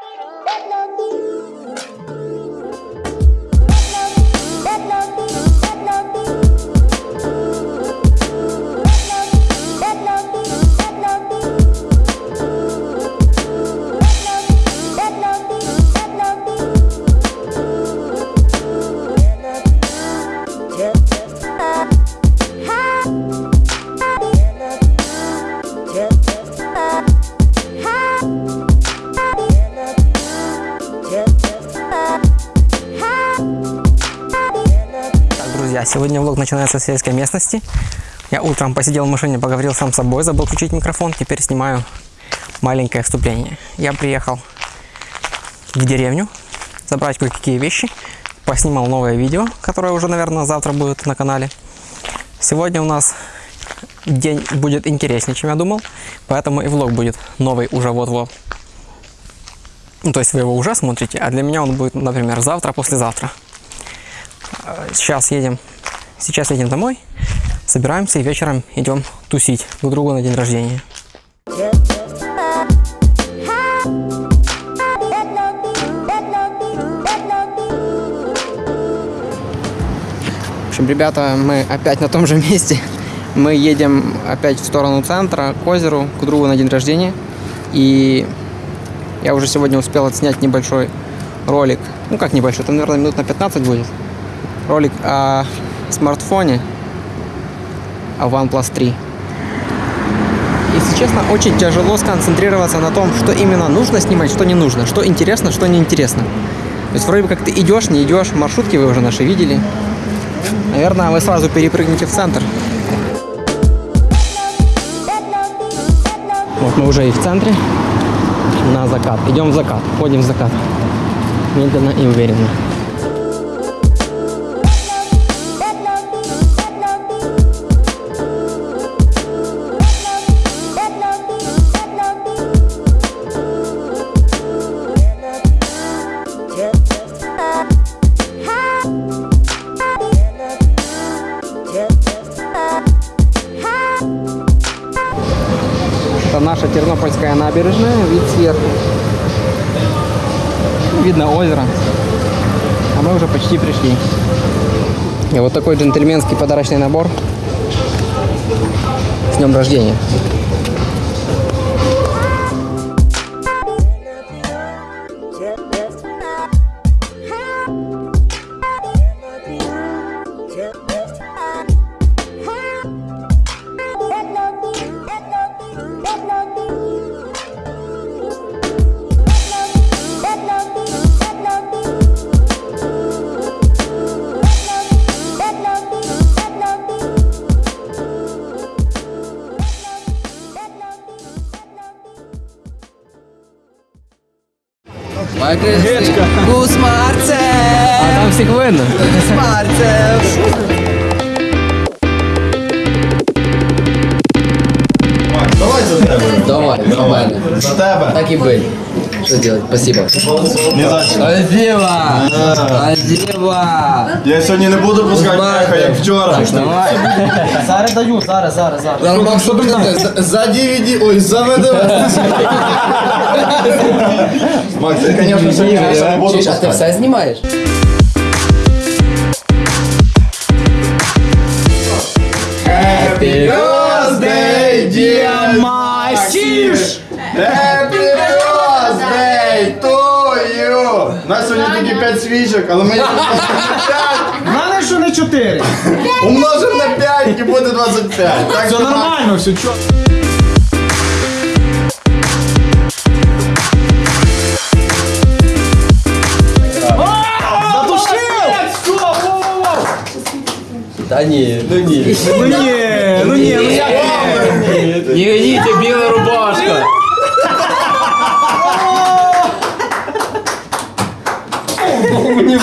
Так, друзья, сегодня влог начинается с сельской местности. Я утром посидел в машине, поговорил сам с собой, забыл включить микрофон. Теперь снимаю маленькое вступление. Я приехал в деревню забрать кое-какие вещи. Поснимал новое видео, которое уже, наверное, завтра будет на канале. Сегодня у нас день будет интереснее, чем я думал. Поэтому и влог будет новый уже вот-вот. Ну, то есть вы его уже смотрите, а для меня он будет, например, завтра, послезавтра. Сейчас едем, сейчас едем домой, собираемся и вечером идем тусить друг другу на день рождения. В общем, ребята, мы опять на том же месте. Мы едем опять в сторону центра, к озеру, к другу на день рождения. И я уже сегодня успел отснять небольшой ролик. Ну, как небольшой, это, наверное, минут на 15 будет. Ролик о смартфоне, о OnePlus 3. Если честно, очень тяжело сконцентрироваться на том, что именно нужно снимать, что не нужно, что интересно, что неинтересно. То есть вроде как ты идешь, не идешь, маршрутки вы уже наши видели. Наверное, вы сразу перепрыгнете в центр. Вот мы уже и в центре. На закат. Идем в закат. Ходим в закат. Медленно и уверенно. Набережная, вид сверху. Видно озеро. А мы уже почти пришли. И вот такой джентльменский подарочный набор. С днем рождения. Гречка. Гус Марцев! А там всех видно. Гус Марцев! Давай за тебе. Давай, нормально. За тебе. Так и быть Что делать? Спасибо. Не за що. Спасибо! Спасибо! Я сьогодні не буду пускати меха, як вчора. Давай. Зараз даю, зараз, зараз, зараз. Нормально, що ти За- За DVD, ой, за ВДВ. Макс, я, конечно, сьогодні не буду Чуєш, а ти пускати. все знімаєш? Happy birthday, dear Масіш! Happy birthday You! У нас сьогодні тільки 5 свічок, але ми їх мене що не 4. умножимо на 5 і буде 25. Так Все що, нормально, все чо. Та ні, ну ні. Ну ні, ну ні, ну як? Не гоните, біла рубашка.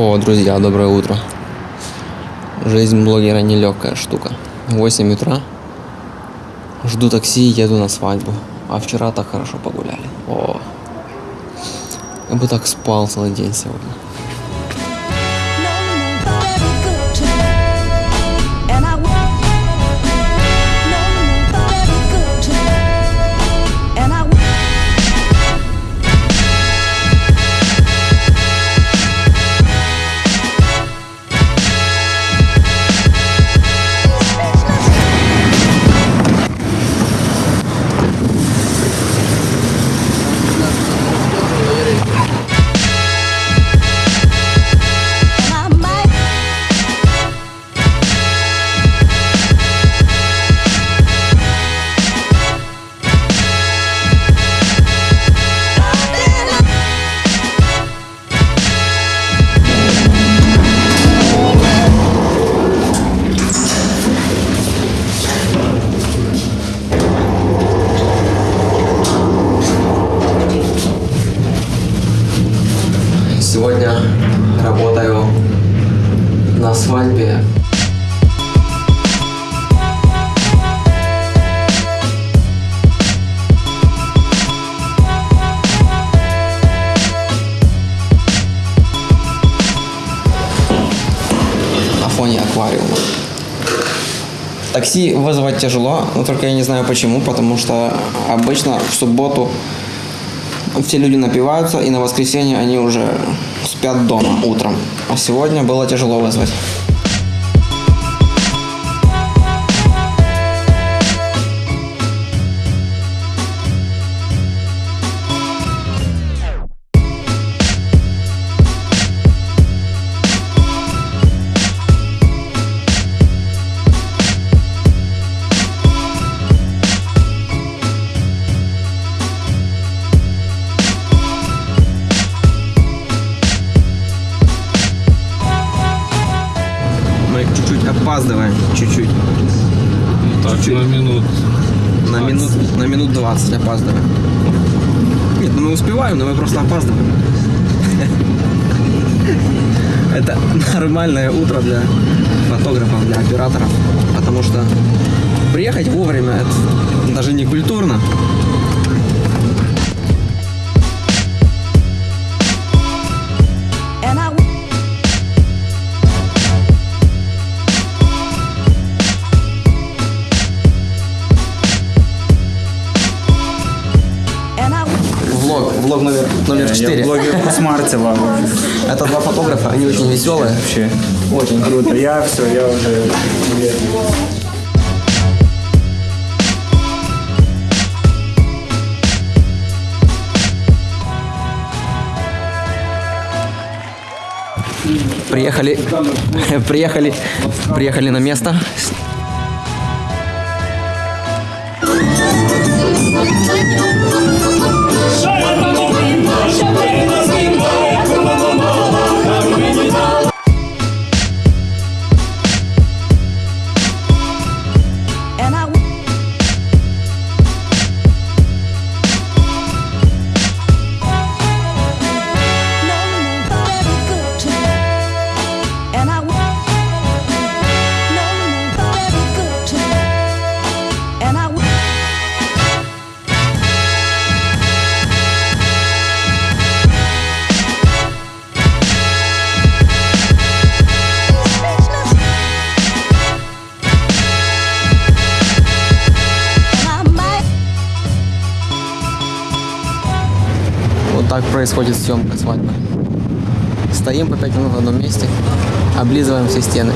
О, друзья, доброе утро. Жизнь блогера нелегкая штука. 8 утра. Жду такси и еду на свадьбу. А вчера так хорошо погуляли. О, я бы так спал целый день сегодня. Такси вызвать тяжело, но только я не знаю почему, потому что обычно в субботу все люди напиваются, и на воскресенье они уже спят дома утром. А сегодня было тяжело вызвать. Так, на минут. На минут, на минут 20 опаздываем. Нет, ну мы успеваем, но мы просто опаздываем. Это нормальное утро для фотографов, для операторов. Потому что приехать вовремя это даже не культурно. Влог, влог номер, номер 4. Я блогер Кусмартьева. Это два фотографа, они очень веселые. Вообще очень круто. Я все, я уже Приехали, приехали, приехали на место. and происходит съемка свадьбы. Стоим по 5 минут в одном месте, облизываем все стены.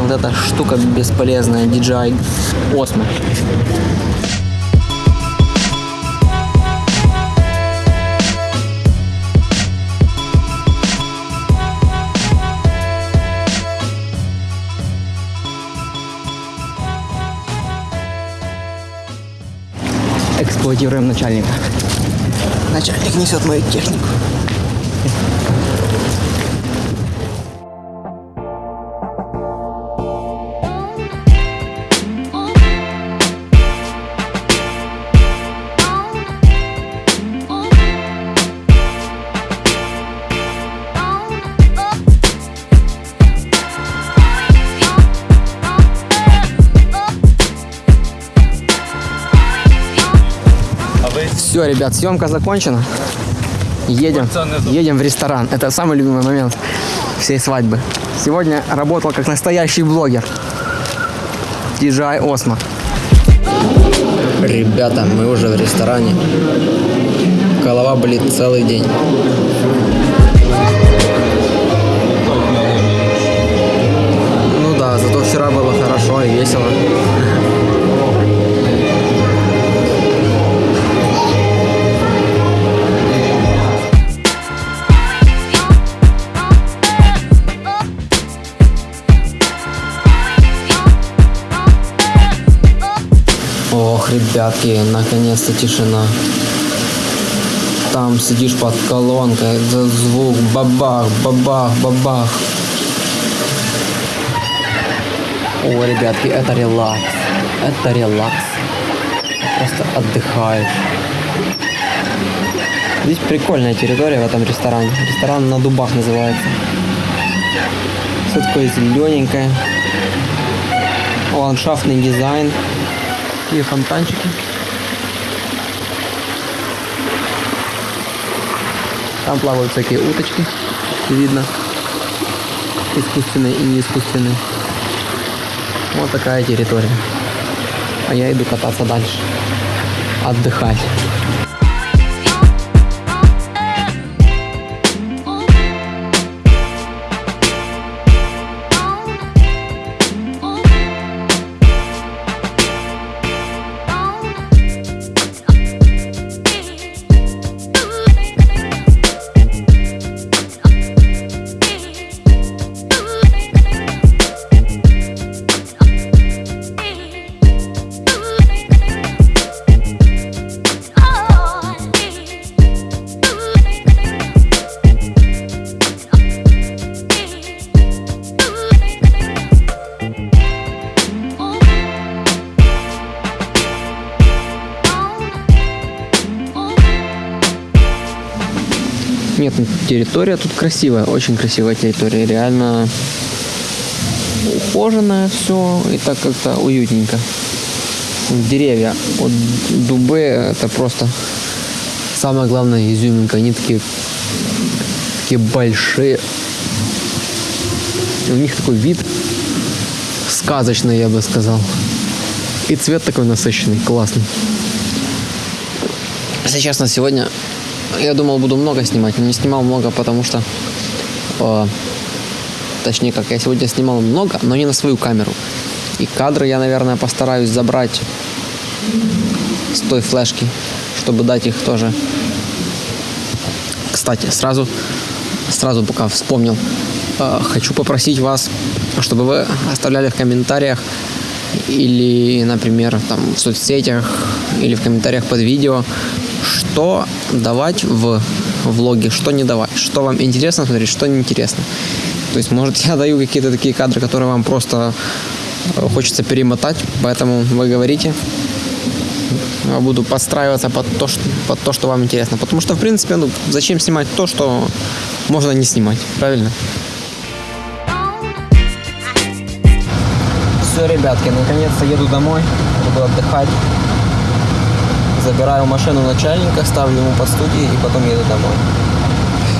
Вот эта штука бесполезная, DJI Osmo. Эксплуатируем начальника. Начальник несет мою технику. Ребят, съемка закончена. Едем, едем в ресторан. Это самый любимый момент всей свадьбы. Сегодня работал как настоящий блогер. DJI Osmo. Ребята, мы уже в ресторане. Голова болит целый день. Ну да, зато вчера было хорошо и весело. Ребятки, наконец-то тишина. Там сидишь под колонкой, этот звук, бабах, бабах, бабах. О, ребятки, это релакс. Это релакс. Просто отдыхаешь. Здесь прикольная территория в этом ресторане. Ресторан на дубах называется. Все такое зелененькое. Ландшафтный дизайн. И фонтанчики. Там плавают всякие уточки. Видно. Искусственные и неискусственные. Вот такая территория. А я иду кататься дальше. Отдыхать. Территория тут красивая, очень красивая территория. Реально ухоженное все и так как-то уютненько. Деревья, вот дубы, это просто самая главная изюминка. Они такие, такие большие. И у них такой вид сказочный, я бы сказал. И цвет такой насыщенный, классный. Если честно, сегодня я думал, буду много снимать, но не снимал много, потому что... э, точнее, как я сегодня снимал много, но не на свою камеру. И кадры я, наверное, постараюсь забрать с той флешки, чтобы дать их тоже. Кстати, сразу, сразу пока вспомнил, э, хочу попросить вас, чтобы вы оставляли в комментариях или, например, там в соцсетях или в комментариях под видео, что давать в влоге, что не давать, что вам интересно смотреть, что неинтересно. То есть, может, я даю какие-то такие кадры, которые вам просто э, хочется перемотать, поэтому вы говорите. Я буду подстраиваться под то, что, под то, что вам интересно. Потому что, в принципе, ну, зачем снимать то, что можно не снимать, правильно? Все, ребятки, наконец-то еду домой, буду отдыхать. Забираю машину начальника, ставлю ему под студии и потом еду домой.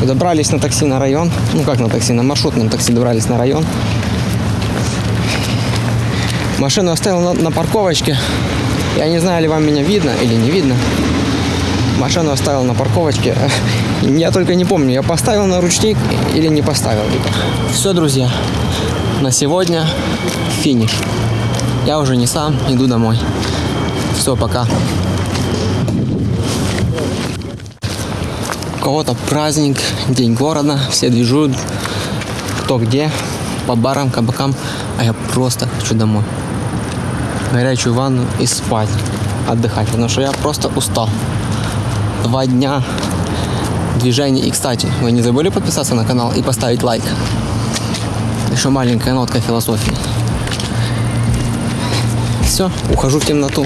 Добрались на такси на район. Ну как на такси, на маршрутном такси добрались на район. Машину оставил на, на парковочке. Я не знаю, ли вам меня видно или не видно. Машину оставил на парковочке. Я только не помню, я поставил на ручник или не поставил. Все, друзья, на сегодня финиш. Я уже не сам, иду домой. Все, пока. У кого-то праздник, день города, все движут, кто где, по барам, кабакам, а я просто хочу домой. Горячую ванну и спать, отдыхать, потому что я просто устал. Два дня движений. И, кстати, вы не забыли подписаться на канал и поставить лайк? Еще маленькая нотка философии. Все, ухожу в темноту.